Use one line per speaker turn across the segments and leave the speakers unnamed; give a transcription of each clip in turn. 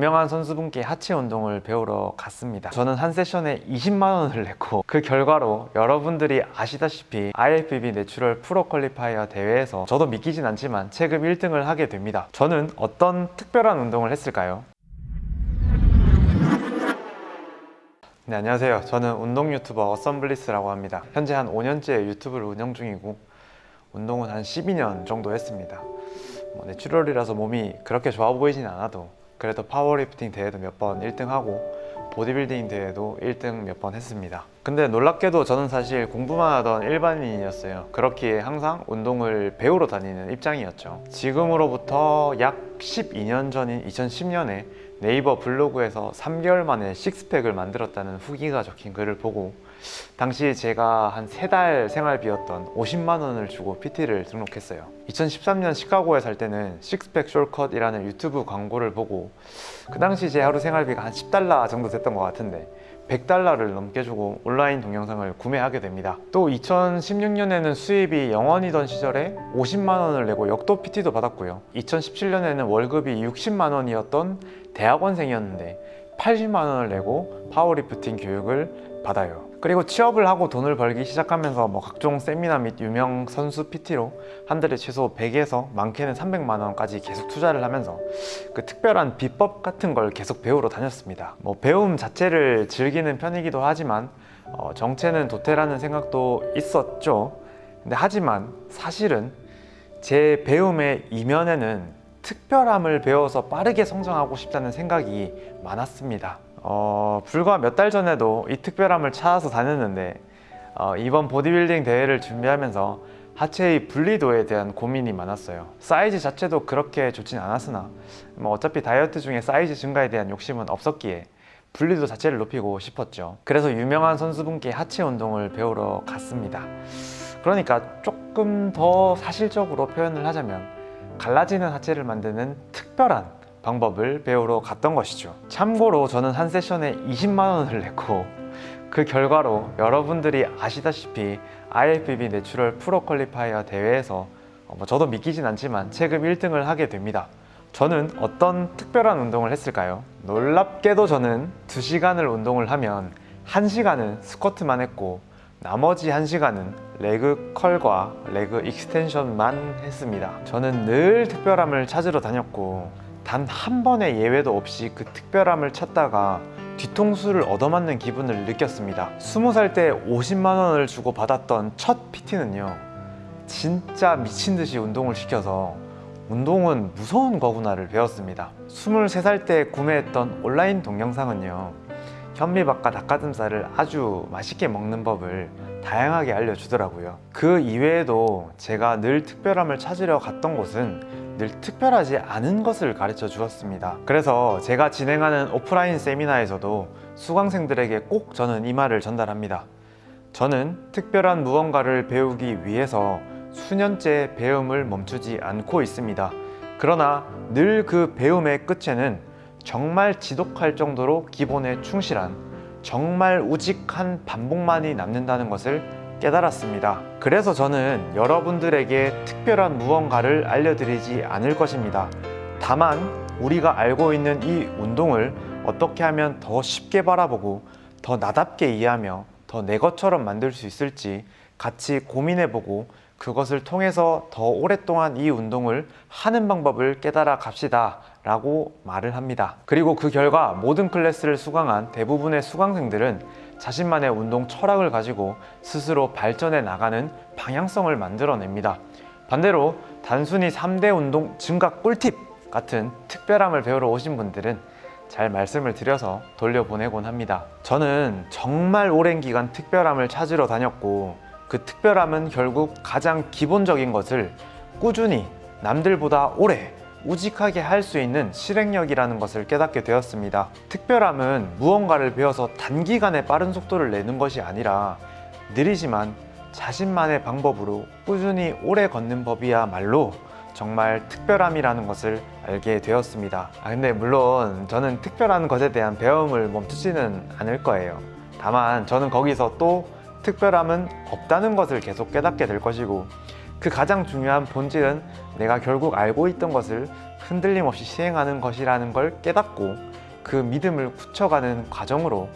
유명한 선수분께 하체 운동을 배우러 갔습니다. 저는 한 세션에 20만 원을 냈고 그 결과로 여러분들이 아시다시피 IFBB natural pro qualifier 대회에서 저도 믿기진 않지만 체급 1등을 하게 됩니다. 저는 어떤 특별한 운동을 했을까요? 네 안녕하세요. 저는 운동 유튜버 어썸블리스라고 합니다. 현재 한 5년째 유튜브를 운영 중이고 운동은 한 12년 정도 했습니다. 뭐 natural이라서 몸이 그렇게 좋아 보이진 않아도 그래도 파워리프팅 대회도 몇 번 1등하고 보디빌딩 대회도 1등 몇 번 했습니다. 근데 놀랍게도 저는 사실 공부만 하던 일반인이었어요. 그렇기에 항상 운동을 배우러 다니는 입장이었죠. 지금으로부터 약 12년 전인 2010년에 네이버 블로그에서 3개월 만에 식스팩을 만들었다는 후기가 적힌 글을 보고 당시 제가 한 세 달 생활비였던 50만 원을 주고 PT를 등록했어요. 2013년 시카고에 살 때는 Six Pack Shortcut이라는 유튜브 광고를 보고 그 당시 제 하루 생활비가 한 10달러 정도 됐던 것 같은데 100달러를 넘게 주고 온라인 동영상을 구매하게 됩니다. 또 2016년에는 수입이 0원이던 시절에 50만 원을 내고 역도 PT도 받았고요. 2017년에는 월급이 60만 원이었던 대학원생이었는데 80만 원을 내고 파워리프팅 교육을 받아요 그리고 취업을 하고 돈을 벌기 시작하면서 뭐 각종 세미나 및 유명 선수 PT로 한 달에 최소 100에서 많게는 300만 원까지 계속 투자를 하면서 그 특별한 비법 같은 걸 계속 배우러 다녔습니다. 뭐 배움 자체를 즐기는 편이기도 하지만 어, 정체는 도태라는 생각도 있었죠. 근데 하지만 사실은 제 배움의 이면에는 특별함을 배워서 빠르게 성장하고 싶다는 생각이 많았습니다 어, 불과 몇 달 전에도 이 특별함을 찾아서 다녔는데 어, 이번 보디빌딩 대회를 준비하면서 하체의 분리도에 대한 고민이 많았어요. 사이즈 자체도 그렇게 좋진 않았으나 뭐 어차피 다이어트 중에 사이즈 증가에 대한 욕심은 없었기에 분리도 자체를 높이고 싶었죠. 그래서 유명한 선수분께 하체 운동을 배우러 갔습니다. 그러니까 조금 더 사실적으로 표현을 하자면 갈라지는 하체를 만드는 특별한 방법을 배우러 갔던 것이죠. 참고로 저는 한 세션에 20만 원을 냈고 그 결과로 여러분들이 아시다시피 IFBB natural pro qualifier 대회에서 어, 뭐 저도 믿기진 않지만 체급 1등을 하게 됩니다. 저는 어떤 특별한 운동을 했을까요? 놀랍게도 저는 2시간을 운동을 하면 1시간은 스쿼트만 했고 나머지 1시간은 leg curl과 leg extension만 했습니다. 저는 늘 특별함을 찾으러 다녔고 단 한 번의 예외도 없이 그 특별함을 찾다가 뒤통수를 얻어맞는 기분을 느꼈습니다. 20살 때 50만 원을 주고 받았던 첫 PT는요 진짜 미친듯이 운동을 시켜서 운동은 무서운 거구나를 배웠습니다. 23살 때 구매했던 온라인 동영상은요 현미밥과 닭가슴살을 아주 맛있게 먹는 법을 다양하게 알려주더라고요. 그 이외에도 제가 늘 특별함을 찾으려 갔던 곳은 늘 특별하지 않은 것을 가르쳐 주었습니다. 그래서 제가 진행하는 오프라인 세미나에서도 수강생들에게 꼭 저는 이 말을 전달합니다. 저는 특별한 무언가를 배우기 위해서 수년째 배움을 멈추지 않고 있습니다. 그러나 늘 그 배움의 끝에는 정말 지독할 정도로 기본에 충실한 정말 우직한 반복만이 남는다는 것을 깨달았습니다. 그래서 저는 여러분들에게 특별한 무언가를 알려드리지 않을 것입니다. 다만 우리가 알고 있는 이 운동을 어떻게 하면 더 쉽게 바라보고 더 나답게 이해하며 더 내 것처럼 만들 수 있을지 같이 고민해보고 그것을 통해서 더 오랫동안 이 운동을 하는 방법을 깨달아 갑시다 라고 말을 합니다. 그리고 그 결과 모든 클래스를 수강한 대부분의 수강생들은 자신만의 운동 철학을 가지고 스스로 발전해 나가는 방향성을 만들어냅니다. 반대로 단순히 3대 운동 증가 꿀팁 같은 특별함을 배우러 오신 분들은 잘 말씀을 드려서 돌려보내곤 합니다. 저는 정말 오랜 기간 특별함을 찾으러 다녔고 그 특별함은 결국 가장 기본적인 것을 꾸준히 남들보다 오래 우직하게 할 수 있는 실행력이라는 것을 깨닫게 되었습니다. 특별함은 무언가를 배워서 단기간에 빠른 속도를 내는 것이 아니라 느리지만 자신만의 방법으로 꾸준히 오래 걷는 법이야말로 정말 특별함이라는 것을 알게 되었습니다. 아 근데 물론 저는 특별한 것에 대한 배움을 멈추지는 않을 거예요. 다만 저는 거기서 또 특별함은 없다는 것을 계속 깨닫게 될 것이고 그 가장 중요한 본질은 내가 결국 알고 있던 것을 흔들림 없이 시행하는 것이라는 걸 깨닫고 그 믿음을 굳혀가는 과정으로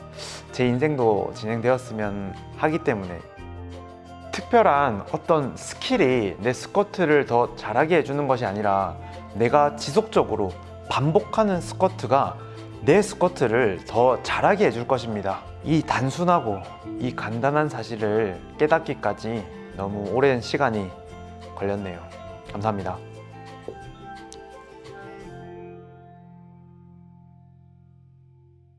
제 인생도 진행되었으면 하기 때문에 특별한 어떤 skill이 내 스쿼트를 더 잘하게 해주는 것이 아니라 내가 지속적으로 반복하는 스쿼트가 내 스쿼트를 더 잘하게 해줄 것입니다. 이 단순하고 이 간단한 사실을 깨닫기까지 너무 오랜 시간이 걸렸네요. 감사합니다.